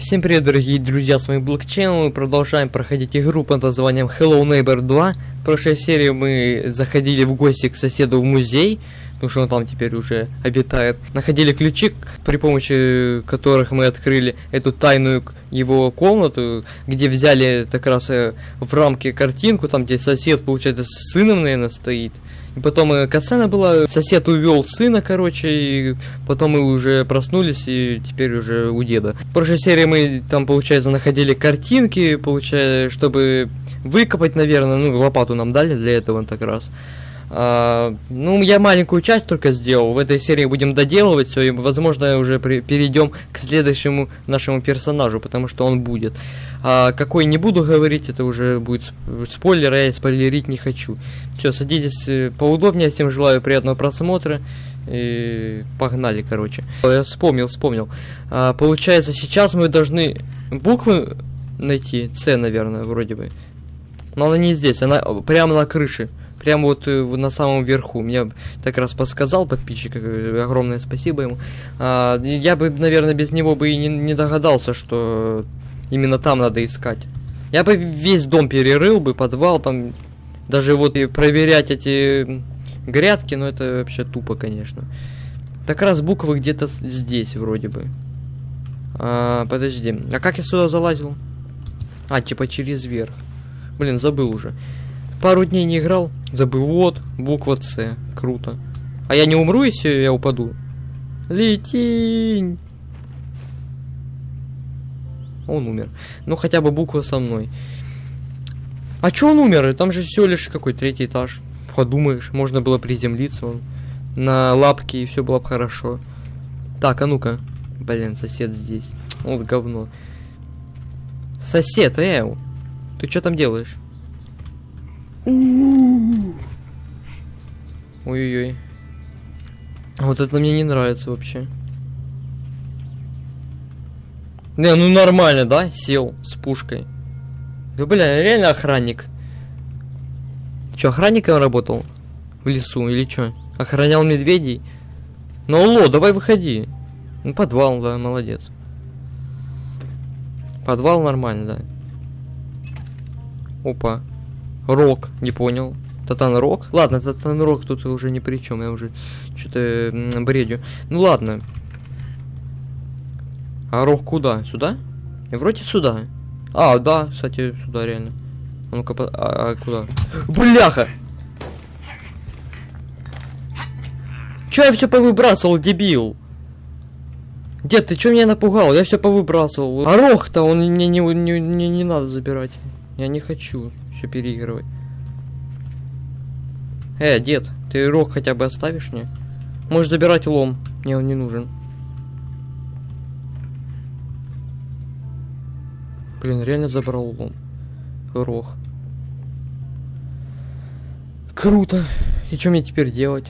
Всем привет, дорогие друзья, с вами Блокчейн, мы продолжаем проходить игру под названием Hello Neighbor 2. В прошлой серии мы заходили в гости к соседу в музей, потому что он там теперь уже обитает. Находили ключи, при помощи которых мы открыли эту тайную его комнату, где взяли как раз э, в рамке картинку, там где сосед, получается, с сыном, наверное, стоит. И потом касцена была, сосед увел сына, короче, и потом мы уже проснулись, и теперь уже у деда. В прошлой серии мы там, получается, находили картинки, получается, чтобы выкопать, наверное, ну, лопату нам дали для этого так раз. А, ну, я маленькую часть только сделал. В этой серии будем доделывать все, и, возможно, уже перейдем к следующему нашему персонажу, потому что он будет. А какой не буду говорить, это уже будет спойлер, а я спойлерить не хочу. Все, садитесь э, поудобнее, всем желаю приятного просмотра. И погнали, короче. Я вспомнил, вспомнил. А, получается, сейчас мы должны буквы найти. С, наверное, вроде бы. Но она не здесь, она прямо на крыше. Прямо вот э, на самом верху. Мне так раз подсказал подписчик, э, огромное спасибо ему. А, я бы, наверное, без него бы и не, не догадался, что именно там надо искать. Я бы весь дом перерыл бы, подвал там, даже вот и проверять эти грядки, но это вообще тупо, конечно. Так раз буквы где-то здесь вроде бы. А, подожди, а как я сюда залазил? А, типа через верх. Блин, забыл уже. Пару дней не играл, забыл. Вот, буква С. Круто. А я не умру, если я упаду? Летинь! Он умер. Ну, хотя бы буква со мной. А чё он умер? Там же всего лишь какой третий этаж. Подумаешь, можно было приземлиться он на лапки и все было бы хорошо. Так, а ну-ка. Блин, сосед здесь. Вот говно. Сосед, Эу. Ты что там делаешь? Ой-ой-ой. Вот это мне не нравится вообще. Не, ну нормально, да? Сел с пушкой. Да, бля, реально охранник. Че, охранником работал? В лесу или что? Охранял медведей? Ну, алло, давай выходи. Ну, подвал, да, молодец. Подвал нормально, да. Опа. Рок, не понял. Татан Рок? Ладно, Татан Рок тут уже ни при чем, я уже что-то бредю. Ну ладно, а рог куда? Сюда? И вроде сюда. А, да, кстати, сюда реально. А ну-ка, а, а куда? Бляха! Чё я все повыбрасывал, дебил? Дед, ты чё меня напугал? Я все повыбрасывал. А рог-то он мне не, не, не, не надо забирать. Я не хочу все переигрывать. Э, дед, ты рог хотя бы оставишь мне? Можешь забирать лом. Мне он не нужен. Блин, реально забрал лом. Рох. Круто. И что мне теперь делать?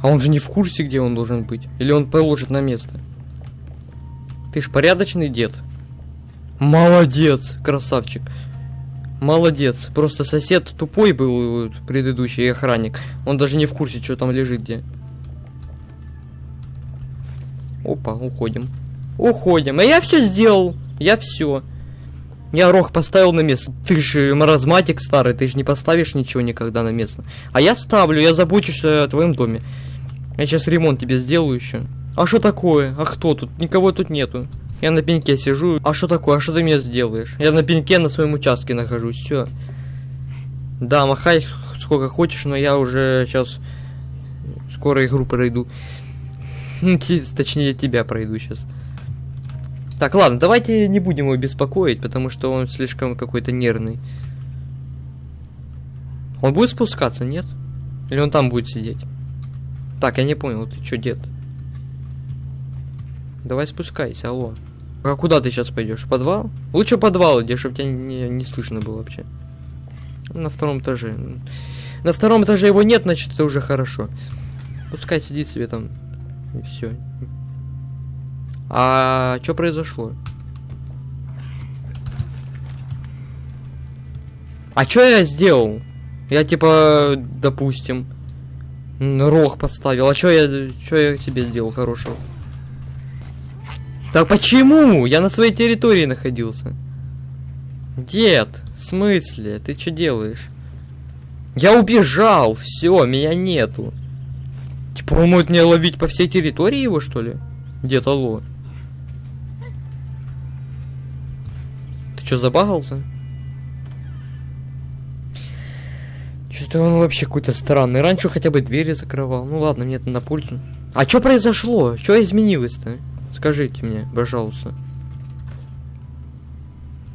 А он же не в курсе, где он должен быть. Или он положит на место. Ты ж порядочный дед. Молодец, красавчик. Молодец. Просто сосед тупой был, предыдущий охранник. Он даже не в курсе, что там лежит где. Опа, уходим. Уходим. А я все сделал. Я все. Я рог поставил на место. Ты же маразматик старый, ты же не поставишь ничего никогда на место. А я ставлю, я забочусь о твоем доме. Я сейчас ремонт тебе сделаю еще. А что такое? А кто тут? Никого тут нету. Я на пеньке сижу. А что такое? А что ты мне сделаешь? Я на пеньке на своем участке нахожусь. Все. Да, махай сколько хочешь, но я уже сейчас скоро игру пройду. Точнее, тебя пройду сейчас. Так, ладно, давайте не будем его беспокоить, потому что он слишком какой-то нервный. Он будет спускаться, нет? Или он там будет сидеть? Так, я не понял, ты что, дед? Давай спускайся, алло. А куда ты сейчас пойдешь? подвал? Лучше подвал, где чтобы тебя не, не слышно было вообще. На втором этаже. На втором этаже его нет, значит это уже хорошо. Пускай сидит себе там. И все. А что произошло? А что я сделал? Я типа, допустим, рог поставил. А что я, что я тебе сделал хорошего? Так почему? Я на своей территории находился. Дед, в смысле? Ты что делаешь? Я убежал, все, меня нету. Типа он может меня ловить по всей территории его, что ли? Дед, алло. Что, забагался? Что-то он вообще какой-то странный. Раньше хотя бы двери закрывал. Ну ладно, мне это на пользу. А что произошло? Что изменилось-то? Скажите мне, пожалуйста.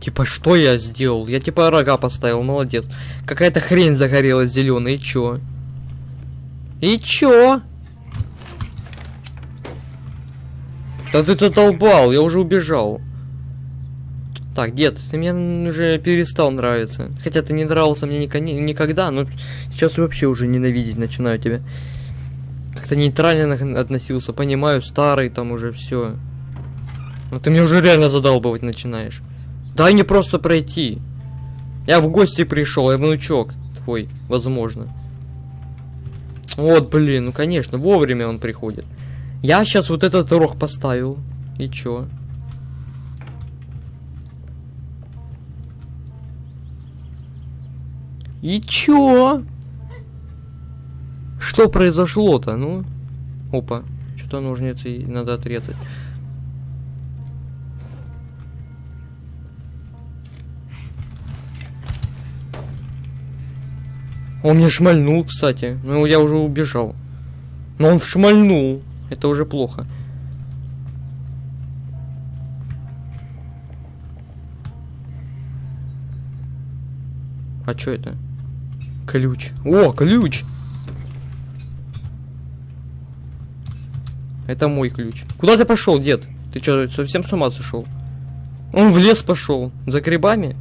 Типа, что я сделал? Я типа рога поставил, молодец. Какая-то хрень загорелась зеленая, и чё? И чё? Да ты задолбал, я уже убежал. Так, дед, ты мне уже перестал нравиться. Хотя ты не нравился мне никогда, но сейчас вообще уже ненавидеть начинаю тебя. Как-то нейтрально относился, понимаю, старый там уже все. Но ты мне уже реально задалбывать начинаешь. Дай мне просто пройти. Я в гости пришел, я внучок твой, возможно. Вот, блин, ну конечно, вовремя он приходит. Я сейчас вот этот рог поставил. И чё? И чё? Что произошло-то, ну? Опа, что-то ножницы надо отрезать. Он мне шмальнул, кстати. Ну, я уже убежал. Но он шмальнул. Это уже плохо. А что это? Ключ. О, ключ! Это мой ключ. Куда ты пошел, дед? Ты что, совсем с ума сошел? Он в лес пошел. За грибами?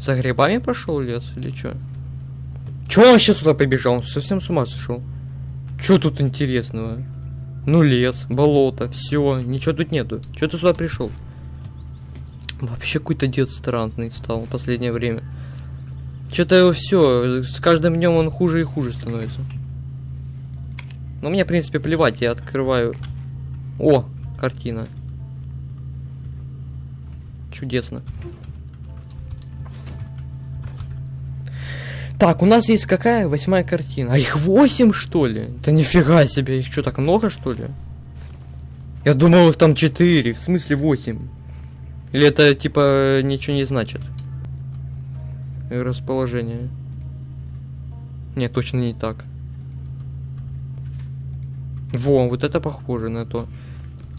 За грибами пошел лес или что? Чё он вообще сюда побежал? Он совсем с ума сошел. Чё тут интересного? Ну лес, болото, все, ничего тут нету. Чё ты сюда пришел? Вообще какой-то дед странный стал в последнее время. Что-то его все, с каждым днем он хуже и хуже становится. Но мне, в принципе, плевать, я открываю. О, картина. Чудесно. Так, у нас есть какая? Восьмая картина. А их восемь, что ли? Да нифига себе, их что, так много, что ли? Я думал, их там четыре, в смысле восемь. Или это, типа, ничего не значит? Расположение. Нет, точно не так. Во, вот это похоже на то.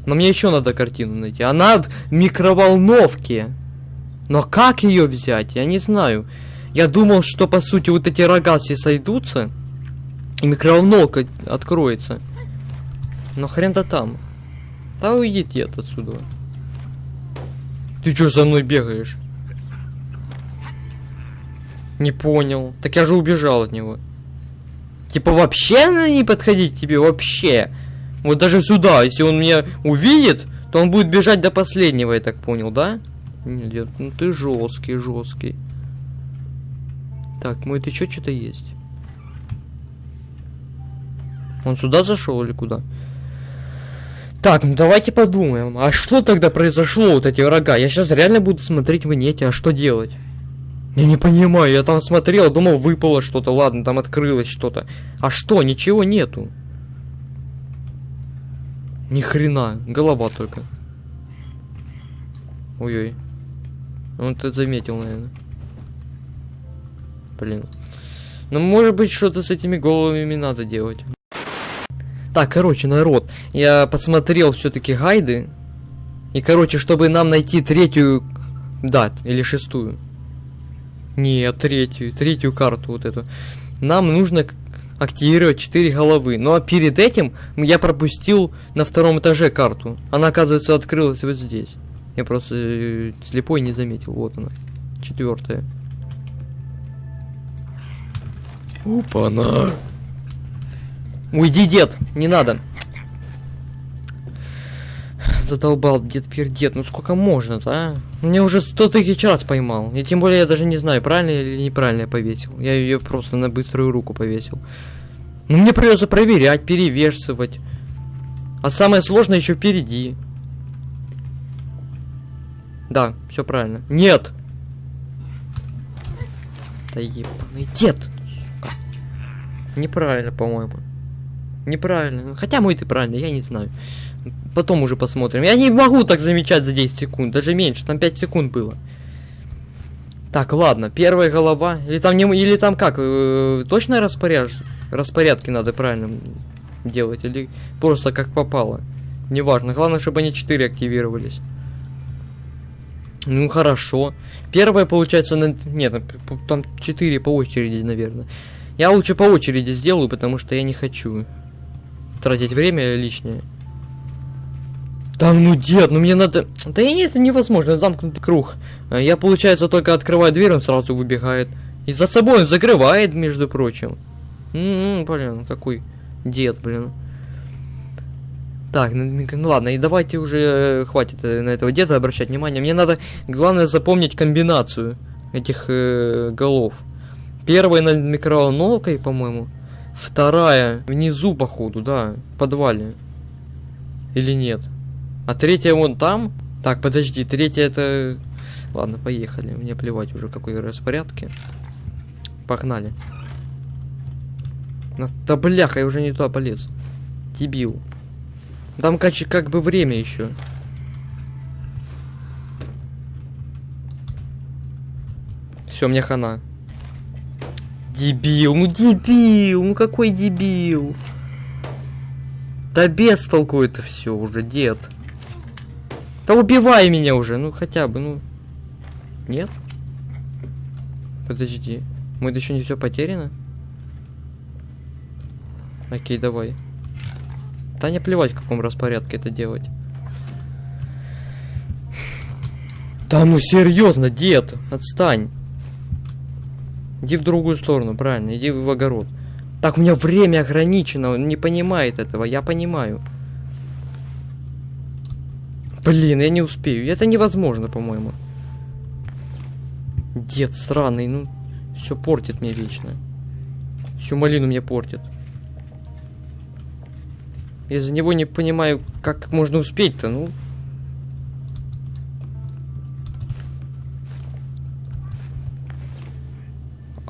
Но мне еще надо картину найти. Она в микроволновке. Но как ее взять? Я не знаю. Я думал, что по сути вот эти рога все сойдутся, и микроволновка откроется. Но хрен-то там. Да уйди дед отсюда. Ты что за мной бегаешь? Не понял. Так я же убежал от него. Типа вообще не подходить тебе, вообще. Вот даже сюда, если он меня увидит, то он будет бежать до последнего, я так понял, да? Нет, ну ты жесткий, жесткий. Так, мой ты чё, что-то есть? Он сюда зашел или куда? Так, ну давайте подумаем. А что тогда произошло, вот эти врага? Я сейчас реально буду смотреть в инете, а что делать? Я не понимаю, я там смотрел, думал, выпало что-то, ладно, там открылось что-то. А что, ничего нету. Ни хрена, голова только. Ой-ой. Он это заметил, наверное. Блин. Ну, может быть, что-то с этими головами надо делать. Так, короче, народ, я посмотрел все-таки гайды. И, короче, чтобы нам найти третью... Да, или шестую. Нет, третью, третью карту вот эту. Нам нужно активировать 4 головы. Ну а перед этим я пропустил на втором этаже карту. Она, оказывается, открылась вот здесь. Я просто э, слепой не заметил. Вот она. Четвертая. Опа-на. Уйди, дед, не надо. Задолбал дед пердед, ну сколько можно-то, а? Мне уже сто тысяч раз поймал. И тем более я даже не знаю, правильно или неправильно я повесил. Я ее просто на быструю руку повесил. Ну мне придется проверять, перевешивать. А самое сложное еще впереди. Да, все правильно. Нет! Да ебаный дед! Неправильно, по-моему. Неправильно. Хотя мой ты правильно, я не знаю. Потом уже посмотрим. Я не могу так замечать за 10 секунд, даже меньше, там 5 секунд было. Так, ладно, первая голова. Или там не или там как? Э, точно распоряж... распорядки надо правильно делать? Или просто как попало? Неважно. Главное, чтобы они 4 активировались. Ну хорошо. Первая получается на... Нет, там 4 по очереди, наверное. Я лучше по очереди сделаю, потому что я не хочу тратить время лишнее. Да ну дед, ну мне надо... Да и нет, это невозможно, замкнутый круг. А я, получается, только открываю дверь, он сразу выбегает. И за собой он закрывает, между прочим. М-м, блин, какой дед, блин. Так, ну, ну ладно, и давайте уже э, хватит э, на этого деда обращать внимание. Мне надо, главное, запомнить комбинацию этих э, голов. Первая над микроволновкой, по-моему. Вторая внизу, походу, да, в подвале. Или нет? А третья вон там? Так, подожди, третья это... Ладно, поехали. Мне плевать уже, какой распорядке. Погнали. Да бляха, я уже не туда полез. Дебил. Там как, как бы время еще. Все, мне хана. Дебил, ну дебил, ну какой дебил. Да без толку это все уже, дед. Да убивай меня уже, ну хотя бы, ну. Нет? Подожди. Мы еще не все потеряно? Окей, давай. Да не плевать, в каком распорядке это делать. Да ну серьезно, дед, отстань. Иди в другую сторону, правильно, иди в огород. Так, у меня время ограничено, он не понимает этого, я понимаю. Блин, я не успею, это невозможно, по-моему. Дед странный, ну, все портит мне вечно. Всю малину мне портит. Я за него не понимаю, как можно успеть-то, ну.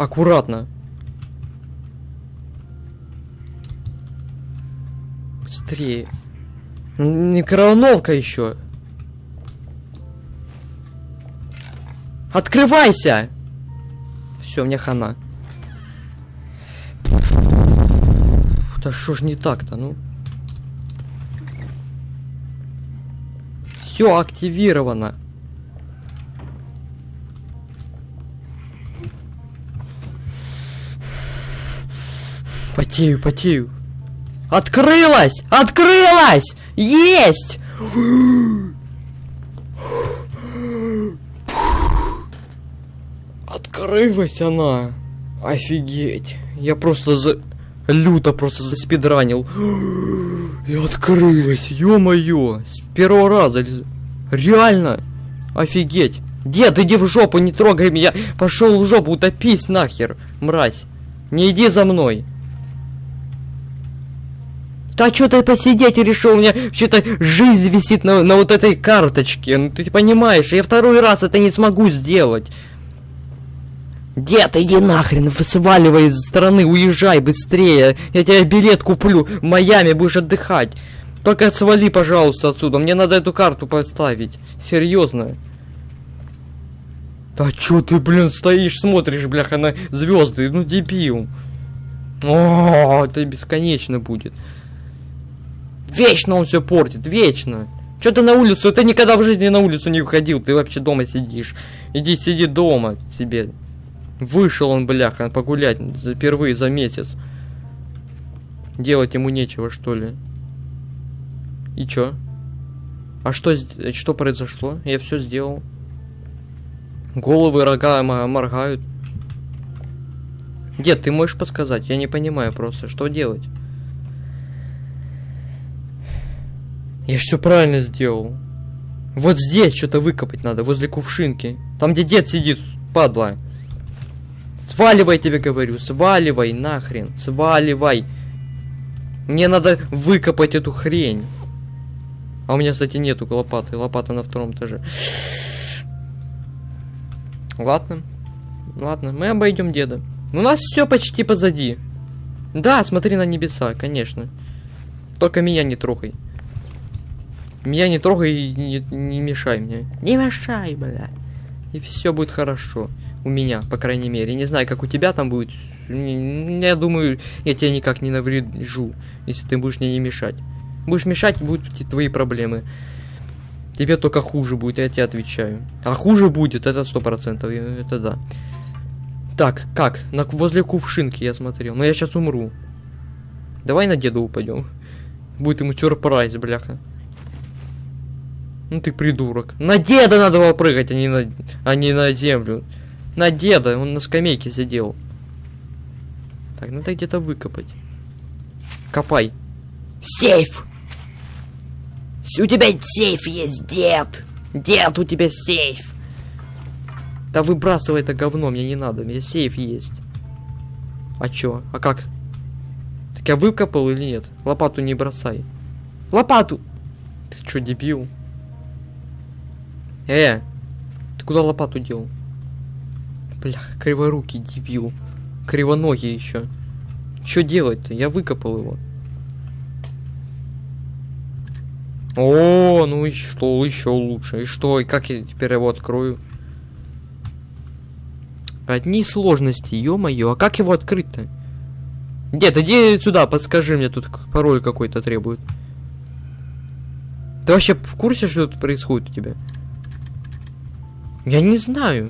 Аккуратно. Быстрее. Микроволновка еще. Открывайся! Все, мне хана. Да что ж не так-то, ну? Все активировано. Потею, потею. Открылась! Открылась! Есть! Открылась она. Офигеть. Я просто за... Люто просто заспидранил. И открылась, ё-моё. С первого раза. Реально. Офигеть. Дед, иди в жопу, не трогай меня. Пошел в жопу, утопись нахер, мразь. Не иди за мной. Да что ты посидеть решил? У меня что-то жизнь висит на, на вот этой карточке. Ну ты понимаешь, я второй раз это не смогу сделать. Дед, иди нахрен, сваливай из страны, уезжай быстрее. Я тебе билет куплю, в Майами будешь отдыхать. Только свали, пожалуйста, отсюда. Мне надо эту карту поставить. Серьезно. Да чё ты, блин, стоишь, смотришь, бляха, на звезды, ну дебил. О, это бесконечно будет. Вечно он все портит, вечно. Че ты на улицу? Ты никогда в жизни на улицу не выходил, ты вообще дома сидишь. Иди сиди дома себе. Вышел он, бляха, погулять впервые за месяц. Делать ему нечего, что ли. И чё? А что, что произошло? Я все сделал. Головы, рога моргают. Дед, ты можешь подсказать? Я не понимаю просто, что делать. Я все правильно сделал. Вот здесь что-то выкопать надо, возле кувшинки. Там, где дед сидит, падла. Сваливай, тебе говорю, сваливай нахрен, сваливай. Мне надо выкопать эту хрень. А у меня, кстати, нету лопаты. Лопата на втором этаже. Ладно. Ладно, мы обойдем деда. У нас все почти позади. Да, смотри на небеса, конечно. Только меня не трогай. Меня не трогай и не, не мешай мне. Не мешай, бля. И все будет хорошо. У меня, по крайней мере. Не знаю, как у тебя там будет. Я думаю, я тебя никак не наврежу, если ты будешь мне не мешать. Будешь мешать, будут твои проблемы. Тебе только хуже будет, я тебе отвечаю. А хуже будет, это сто процентов, это да. Так, как? На, возле кувшинки я смотрел. Но я сейчас умру. Давай на деда упадем. Будет ему сюрприз, бляха. Ну ты придурок. На деда надо было прыгать, а не на, а не на землю. На деда, он на скамейке сидел. Так, надо где-то выкопать. Копай. Сейф! У тебя сейф есть, дед! Дед, у тебя сейф! Да выбрасывай это говно, мне не надо, у меня сейф есть. А чё? А как? Так я выкопал или нет? Лопату не бросай. Лопату! Ты чё, дебил? Э! Ты куда лопату дел? Блях, криворукий дебил. Кривоногий еще. Что делать-то? Я выкопал его. О, ну и что, еще лучше. И что, и как я теперь его открою? Одни сложности, ё-моё, а как его открыть-то? Дед, иди сюда, подскажи мне, тут пароль какой-то требует. Ты вообще в курсе, что тут происходит у тебя? Я не знаю.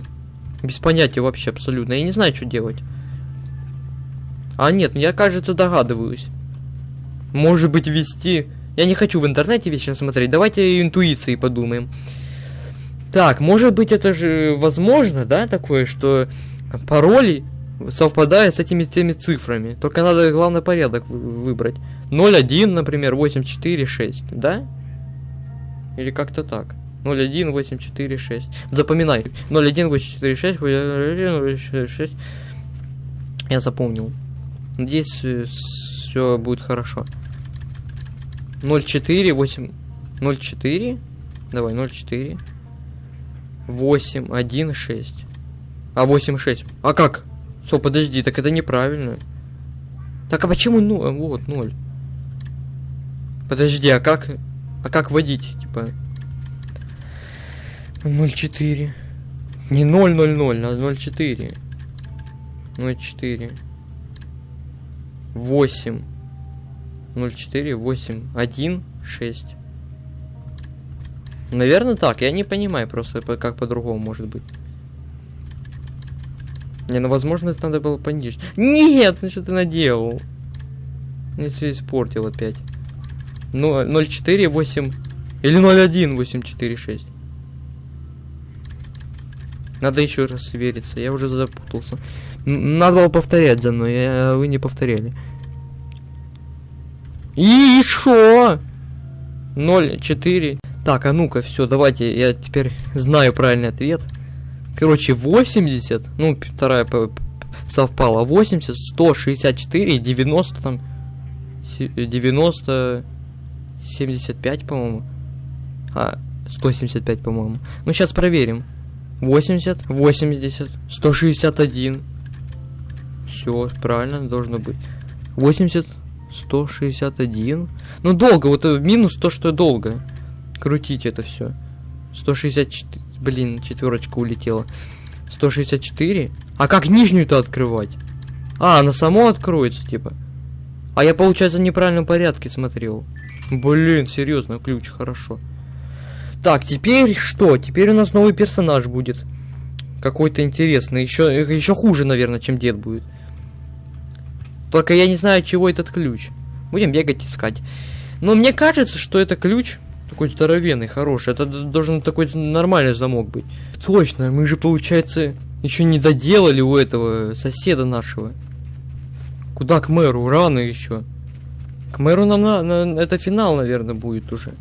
Без понятия вообще абсолютно. Я не знаю, что делать. А нет, я, кажется, догадываюсь. Может быть, вести... Я не хочу в интернете вечно смотреть. Давайте интуицией подумаем. Так, может быть, это же возможно, да, такое, что пароли совпадают с этими теми цифрами. Только надо главный порядок выбрать. 0,1, например, 846, да? Или как-то так. 01, 846. Запоминай. 01, 846, 846. Я запомнил. Здесь э, все будет хорошо. 04, 8... 04? Давай, 04. 8, 1, 6. А 8, 6. А как? Со, подожди, так это неправильно. Так, а почему 0? Вот, 0. Подожди, а как... А как водить, типа? 0,4. Не 0,00, а 0,4. 0,4. 8. 0,4, 8, 1, 6. Наверное так, я не понимаю просто, как по-другому может быть. Не, ну возможно это надо было пониже. Нет, ну что ты наделал? Мне все испортил опять. Ну, 0,4, 8... Или 0,1, 8, 4, 6. Надо еще раз свериться, я уже запутался. Надо было повторять за мной, а вы не повторяли. И шо? 0,4. Так, а ну-ка, все, давайте, я теперь знаю правильный ответ. Короче, 80, ну, вторая совпала, 80, 164, 90 там, 90, 75, по-моему. А, 175, по-моему. Ну, сейчас проверим. 80, 80, 161. Все, правильно, должно быть. 80, 161. Ну, долго, вот э, минус то, что долго. Крутить это все. 164. Блин, четверочка улетела. 164. А как нижнюю-то открывать? А, она само откроется, типа. А я, получается, в неправильном порядке смотрел. Блин, серьезно, ключ, хорошо. Так, теперь что? Теперь у нас новый персонаж будет. Какой-то интересный. Еще, еще хуже, наверное, чем дед будет. Только я не знаю, чего этот ключ. Будем бегать искать. Но мне кажется, что это ключ такой здоровенный, хороший. Это должен такой нормальный замок быть. Точно, мы же, получается, еще не доделали у этого соседа нашего. Куда к мэру? Рано еще. К мэру нам на, на это финал, наверное, будет уже.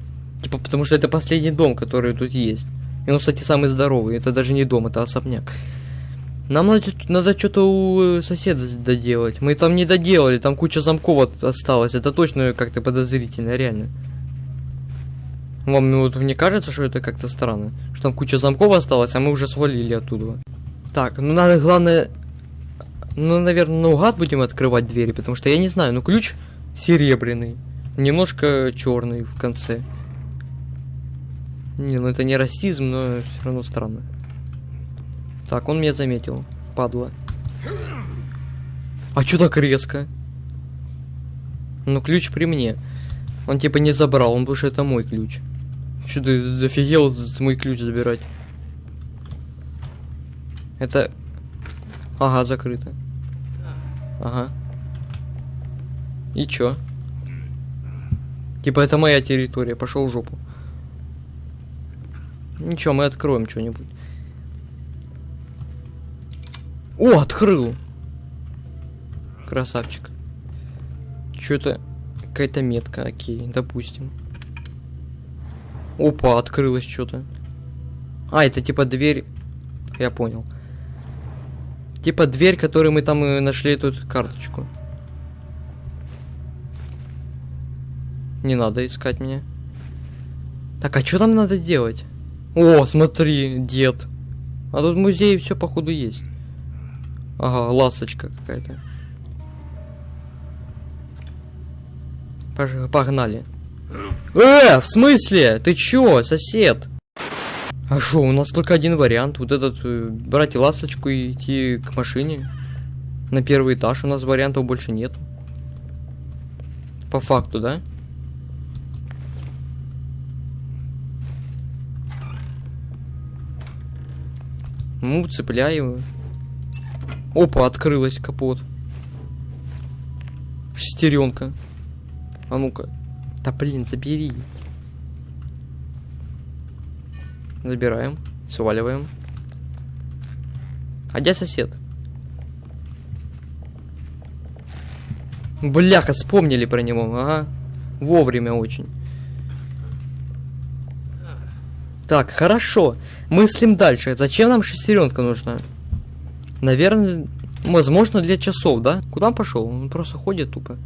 Типа, потому что это последний дом, который тут есть. И он, кстати, самый здоровый. Это даже не дом, это особняк. Нам надо, надо что-то у э, соседа доделать. Мы там не доделали, там куча замков осталось. Это точно как-то подозрительно, реально. Вам ну, вот мне кажется, что это как-то странно. Что там куча замков осталось, а мы уже свалили оттуда. Так, ну надо главное... Ну, наверное, наугад будем открывать двери, потому что я не знаю, ну ключ серебряный. Немножко черный в конце. Не, ну это не расизм, но все равно странно. Так, он меня заметил. Падла. А чё так резко? Ну, ключ при мне. Он типа не забрал, он что это мой ключ. Чё ты офигел мой ключ забирать? Это... Ага, закрыто. Ага. И чё? Типа это моя территория, пошел в жопу. Ничего, мы откроем что-нибудь. О, открыл! Красавчик. Что-то... Какая-то метка, окей, допустим. Опа, открылось что-то. А, это типа дверь... Я понял. Типа дверь, которой мы там и нашли эту карточку. Не надо искать меня. Так, а что там надо делать? О, смотри, дед. А тут музей все походу есть. Ага, ласточка какая-то. Погнали. Э, в смысле? Ты чё, сосед? А шо, у нас только один вариант. Вот этот, э, брать ласточку и идти к машине. На первый этаж у нас вариантов больше нет. По факту, да? Ну, цепляю. Опа, открылась капот. Шестеренка. А ну-ка. Да блин, забери. Забираем. Сваливаем. А где сосед? Бляха, вспомнили про него, ага. Вовремя очень. Так, хорошо. Мыслим дальше. Зачем нам шестеренка нужна? Наверное, возможно, для часов, да? Куда он пошел? Он просто ходит тупо.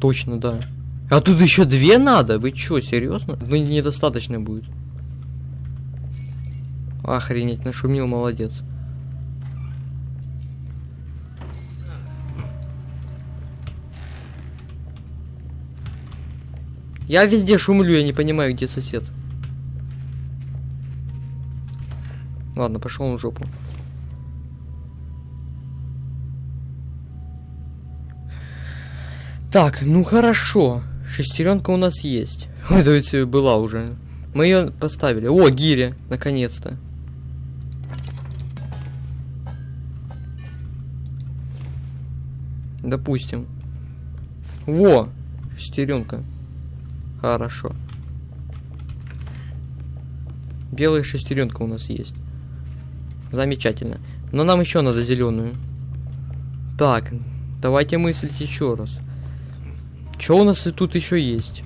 Точно, да. А тут еще две надо? Вы чё, серьезно? Ну, недостаточно будет. Охренеть, нашумел, молодец. Я везде шумлю, я не понимаю, где сосед. Ладно, пошел он в жопу. Так, ну хорошо. Шестеренка у нас есть. Да ведь была уже. Мы ее поставили. О, гири, наконец-то. Допустим. Во, шестеренка. Хорошо. Белая шестеренка у нас есть. Замечательно. Но нам еще надо зеленую. Так, давайте мыслить еще раз. Что у нас и тут еще есть?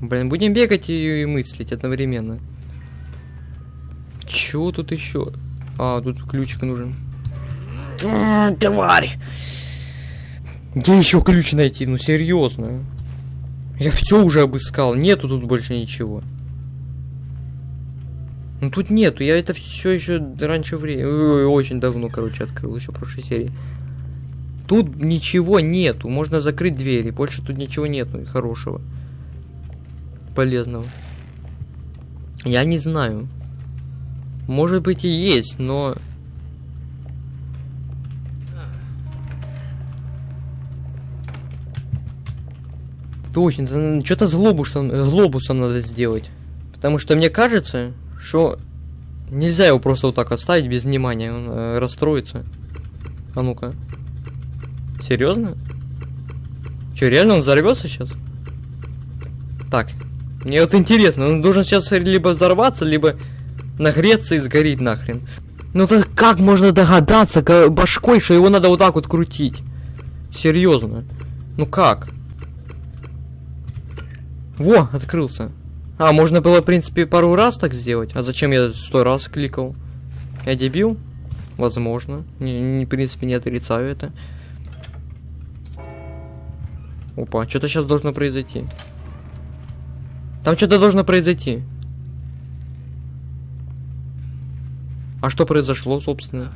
Блин, будем бегать и, и мыслить одновременно. Чего тут еще? А, тут ключик нужен. М, Тварь! Где еще ключ найти? Ну серьезно. Я все уже обыскал. Нету тут больше ничего. Ну тут нету. Я это все еще раньше времени. Очень давно, короче, открыл. Еще прошлой серии. Тут ничего нету. Можно закрыть двери. Больше тут ничего нету хорошего. Полезного. Я не знаю. Может быть и есть, но... Точно, что-то с глобусом, глобусом надо сделать. Потому что мне кажется, что нельзя его просто вот так оставить без внимания, он э, расстроится. А ну-ка. Серьезно? Че, реально он взорвется сейчас? Так, мне вот интересно, он должен сейчас либо взорваться, либо нагреться и сгореть нахрен. Ну так как можно догадаться башкой, что его надо вот так вот крутить? Серьезно. Ну как? Во, открылся. А, можно было, в принципе, пару раз так сделать. А зачем я сто раз кликал? Я дебил? Возможно. Не, не, в принципе, не отрицаю это. Опа, что-то сейчас должно произойти. Там что-то должно произойти. А что произошло, собственно?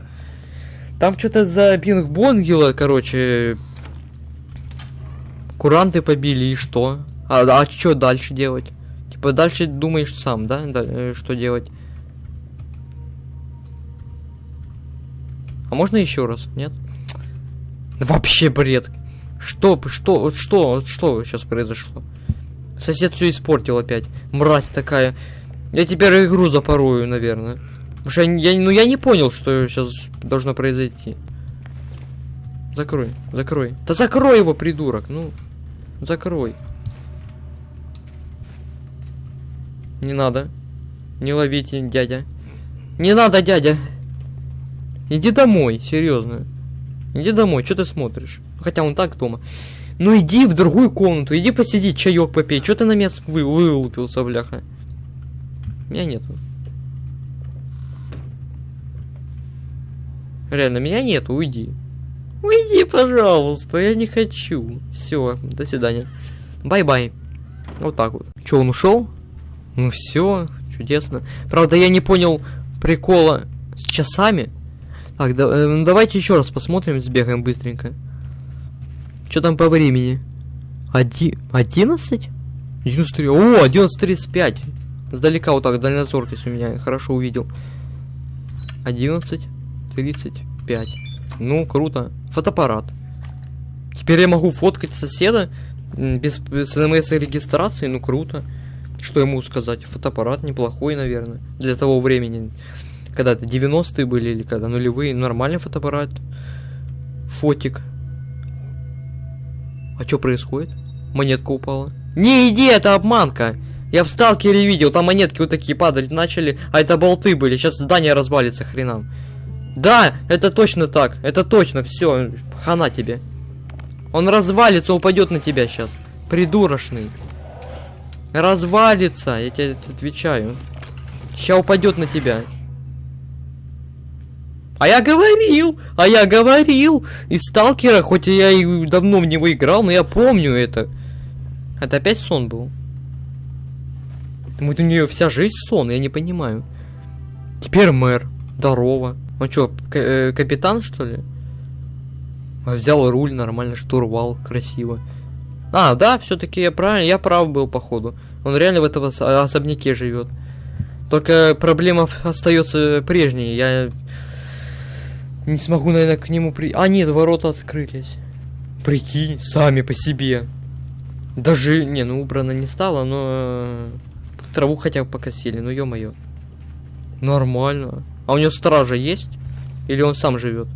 Там что-то за Бинг-Бонгела, короче, куранты побили и что? А, а что дальше делать? Типа дальше думаешь сам, да? да э, что делать? А можно еще раз? Нет? Вообще бред. Что, что, что, что сейчас произошло? Сосед все испортил опять. Мразь такая. Я теперь игру запорую, наверное. Потому что я, я, ну, я не понял, что сейчас должно произойти. Закрой, закрой. Да закрой его, придурок, ну. Закрой. Не надо. Не ловите, дядя. Не надо, дядя. Иди домой, серьезно. Иди домой, что ты смотришь? Хотя он так дома. Ну иди в другую комнату, иди посиди, чаек попей. Что ты на меня вы вылупился, бляха? Меня нету. Реально, меня нету, уйди. Уйди, пожалуйста, я не хочу. Все, до свидания. Bye-bye. Вот так вот. Че, он ушел? Ну все, чудесно. Правда, я не понял прикола с часами. Так, да, э, ну давайте еще раз посмотрим, сбегаем быстренько. Что там по времени? Оди... 11? 11.3. О, 11.35. Сдалека вот так, дальнозоркость у меня хорошо увидел. 11.35. Ну, круто. Фотоаппарат. Теперь я могу фоткать соседа без, без смс-регистрации, ну круто. Что ему сказать? Фотоаппарат неплохой, наверное, для того времени. Когда это 90-е были или когда нулевые, нормальный фотоаппарат. Фотик. А что происходит? Монетка упала. Не иди, это обманка! Я в сталкере видел, там монетки вот такие падать начали, а это болты были. Сейчас здание развалится хренам. Да, это точно так. Это точно, все, хана тебе. Он развалится, упадет на тебя сейчас. Придурочный. Развалится, я тебе отвечаю. Сейчас упадет на тебя. А я говорил, а я говорил. Из сталкера, хоть я и давно в него играл, но я помню это. Это опять сон был. Вот у нее вся жизнь сон, я не понимаю. Теперь мэр. Здорово. Он что, э, капитан, что ли? Взял руль, нормально, штурвал, красиво. А, да, все-таки я правильно, я прав был, походу. Он реально в этом особняке живет. Только проблема остается прежней. Я не смогу, наверное, к нему при... А, нет, ворота открылись. Прикинь, сами по себе. Даже, не, ну убрано не стало, но э, траву хотя бы покосили, ну ё-моё. Нормально. А у него стража есть? Или он сам живет?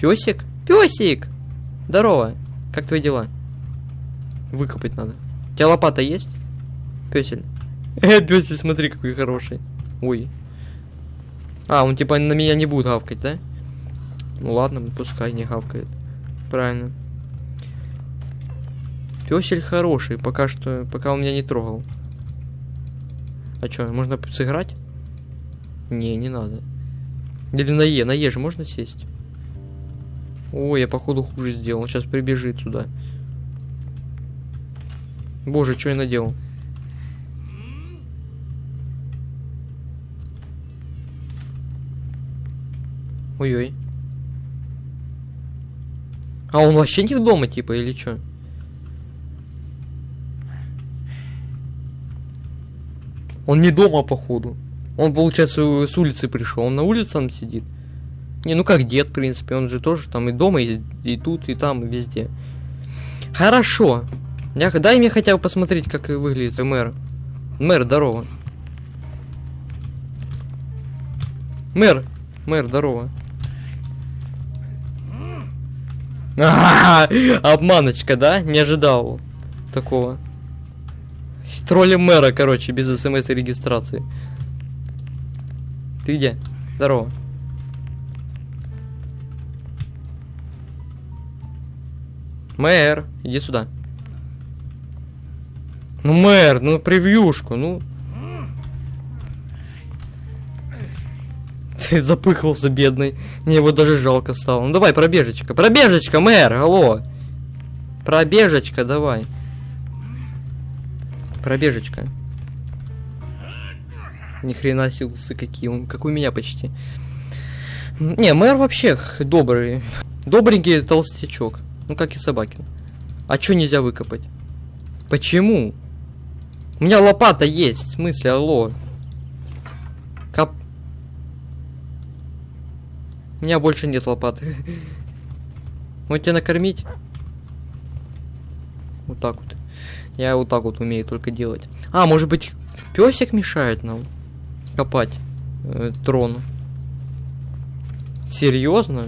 Песик? Песик! Здорово. Как твои дела? Выкопать надо. У тебя лопата есть? Песель. Э, песель, смотри, какой хороший. Ой. А, он типа на меня не будет гавкать, да? Ну ладно, пускай не гавкает. Правильно. Песель хороший, пока что, пока он меня не трогал. А что, можно сыграть? Не, не надо. Или на Е, на Е же можно сесть? Ой, я походу хуже сделал. Сейчас прибежит сюда. Боже, что я наделал? Ой-ой. А он вообще не в дома, типа, или что? Он не дома, походу. Он, получается, с улицы пришел. Он на улице там сидит. Не, ну как дед, в принципе. Он же тоже там и дома, и, и тут, и там, и везде. Хорошо. Я, дай мне хотя бы посмотреть, как выглядит мэр. Мэр, здорово. Мэр, мэр, здорово. А -а -а, обманочка, да? Не ожидал такого. Тролли мэра, короче, без смс и регистрации. Ты где? Здорово. Мэр, иди сюда. Ну, мэр, ну превьюшку, ну. Ты запыхался, бедный. Мне его даже жалко стало. Ну давай, пробежечка. Пробежечка, мэр, алло. Пробежечка, давай. Пробежечка. Ни хрена силсы какие, он как у меня почти. Не, мэр вообще добрый. Добренький толстячок. Ну как и собаки. А чё нельзя выкопать? Почему? У меня лопата есть, в смысле, алло. Кап... У меня больше нет лопаты. Вот тебя накормить? Вот так вот. Я вот так вот умею только делать. А, может быть, песик мешает нам копать э, трон? Серьезно?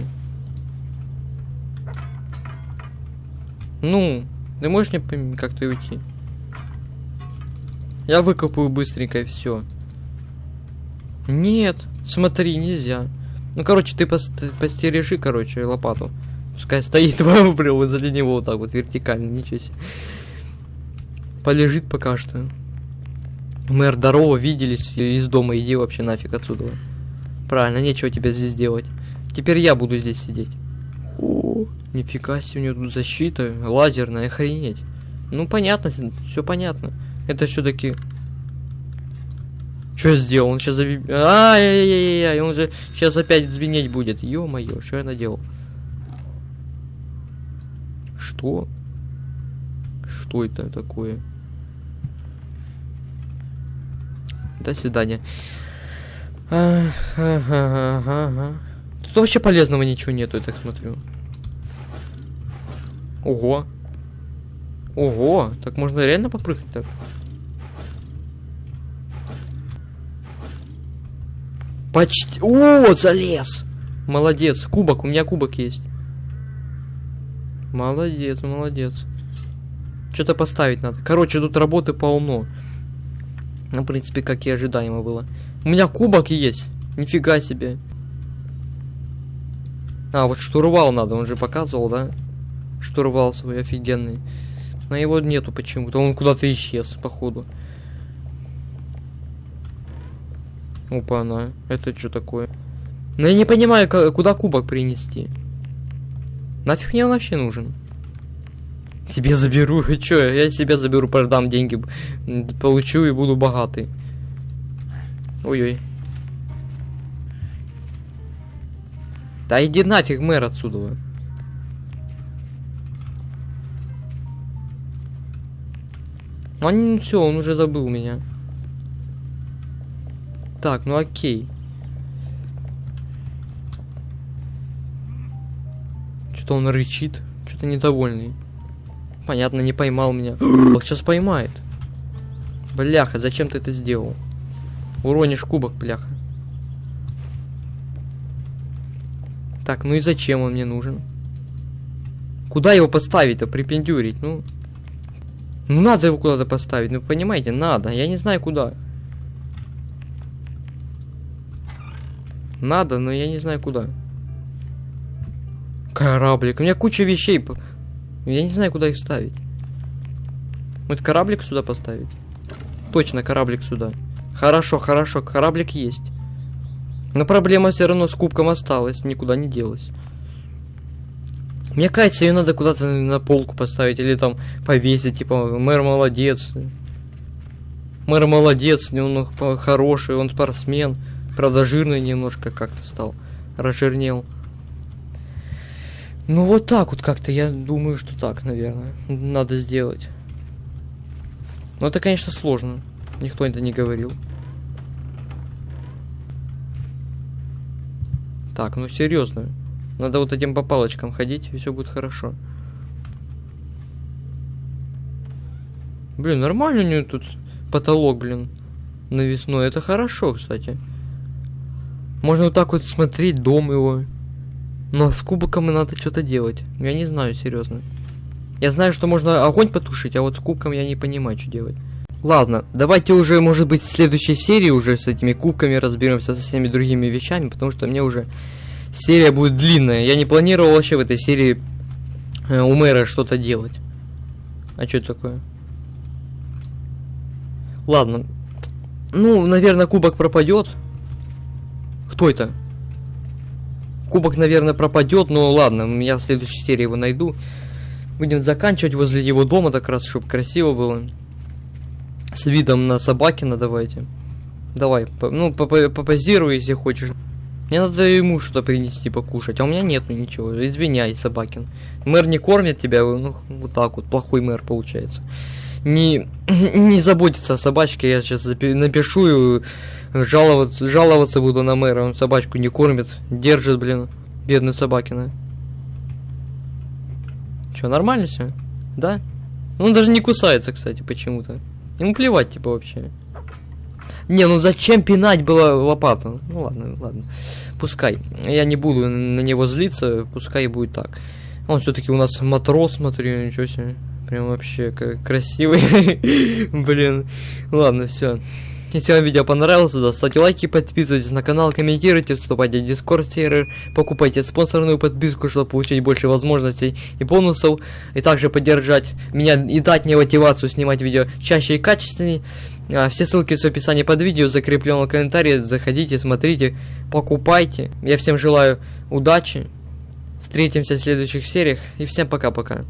Ну, ты можешь мне как-то уйти? Я выкопаю быстренько и все. Нет, смотри, нельзя. Ну, короче, ты пост- постережи, короче, лопату. Пускай стоит прямо возле него вот так вот вертикально, ничего себе. Полежит пока что. Мэр, здорово, виделись из дома, иди вообще нафиг отсюда. Правильно, нечего тебе здесь делать. Теперь я буду здесь сидеть. О, нифига себе, у него тут защита лазерная, охренеть. Ну, понятно, все понятно. Это все-таки... Что я сделал? Он сейчас... Ай-яй-яй-яй, он же сейчас опять звенеть будет. Ё-моё, что я наделал? Что? Что это такое? До свидания. Ага, ага, ага. Тут вообще полезного ничего нету, я так смотрю. Ого. Ого, так можно реально попрыгать так? Почти... О, залез! Молодец, кубок, у меня кубок есть. Молодец, молодец. Что-то поставить надо. Короче, тут работы полно. Ну, в принципе, как и ожидаемо было. У меня кубок есть. Нифига себе. А, вот штурвал надо, он же показывал, да? Штурвал свой офигенный. Но его нету почему-то, он куда-то исчез, походу. Опа, она. Это что такое? Ну я не понимаю, куда кубок принести. Нафиг мне он вообще нужен? Себе заберу, чё, я себе заберу, продам деньги, получу и буду богатый. Ой-ой. Да иди нафиг, мэр, отсюда. Он все, он уже забыл меня. Так, ну окей. Что-то он рычит, что-то недовольный. Понятно, не поймал меня. Сейчас поймает. Бляха, зачем ты это сделал? Уронишь кубок, бляха. Так, ну и зачем он мне нужен? Куда его поставить-то, припендюрить? Ну, ну надо его куда-то поставить, ну понимаете, надо. Я не знаю куда. Надо, но я не знаю куда. Кораблик. У меня куча вещей. Я не знаю, куда их ставить. Вот кораблик сюда поставить. Точно, кораблик сюда. Хорошо, хорошо, кораблик есть. Но проблема все равно с кубком осталась, никуда не делась. Мне кажется, ее надо куда-то на полку поставить или там повесить, типа, мэр молодец. Мэр молодец, он хороший, он спортсмен. Правда, жирный немножко как-то стал. Разжирнел. Ну вот так вот как-то, я думаю, что так, наверное, надо сделать. Но это, конечно, сложно. Никто это не говорил. Так, ну серьезно. Надо вот этим по палочкам ходить, и все будет хорошо. Блин, нормально у нее тут потолок, блин, навесной. Это хорошо, кстати. Можно вот так вот смотреть дом его. Но с кубиком и надо что-то делать. Я не знаю, серьезно. Я знаю, что можно огонь потушить, а вот с кубком я не понимаю, что делать. Ладно, давайте уже, может быть, в следующей серии уже с этими кубками разберемся со всеми другими вещами, потому что мне уже серия будет длинная. Я не планировал вообще в этой серии э, у мэра что-то делать. А что это такое? Ладно. Ну, наверное, кубок пропадет. Кто это? Кубок, наверное, пропадет, но ладно, я в следующей серии его найду. Будем заканчивать возле его дома, так раз, чтобы красиво было. С видом на Собакина давайте. Давай, по, ну, попозируй, если хочешь. Мне надо ему что-то принести покушать, а у меня нету ничего. Извиняй, Собакин. Мэр не кормит тебя, ну, вот так вот, плохой мэр получается. Не, не заботится о собачке, я сейчас напишу и жаловаться, жаловаться буду на мэра. Он собачку не кормит, держит, блин, бедную Собакина. Че, нормально все? Да? Ну, он даже не кусается, кстати, почему-то. Ему плевать, типа, вообще. Не, ну зачем пинать было лопату? Ну ладно, ладно. Пускай. Я не буду на него злиться, пускай будет так. Он все-таки у нас матрос, смотри, ничего себе. Прям вообще красивый. Блин. Ладно, все. Если вам видео понравилось, да, ставьте лайки, подписывайтесь на канал, комментируйте, вступайте в Discord сервер, покупайте спонсорную подписку, чтобы получить больше возможностей и бонусов, и также поддержать меня и дать мне мотивацию снимать видео чаще и качественнее. А, все ссылки в описании под видео, закреплен в комментарии, заходите, смотрите, покупайте. Я всем желаю удачи, встретимся в следующих сериях, и всем пока-пока.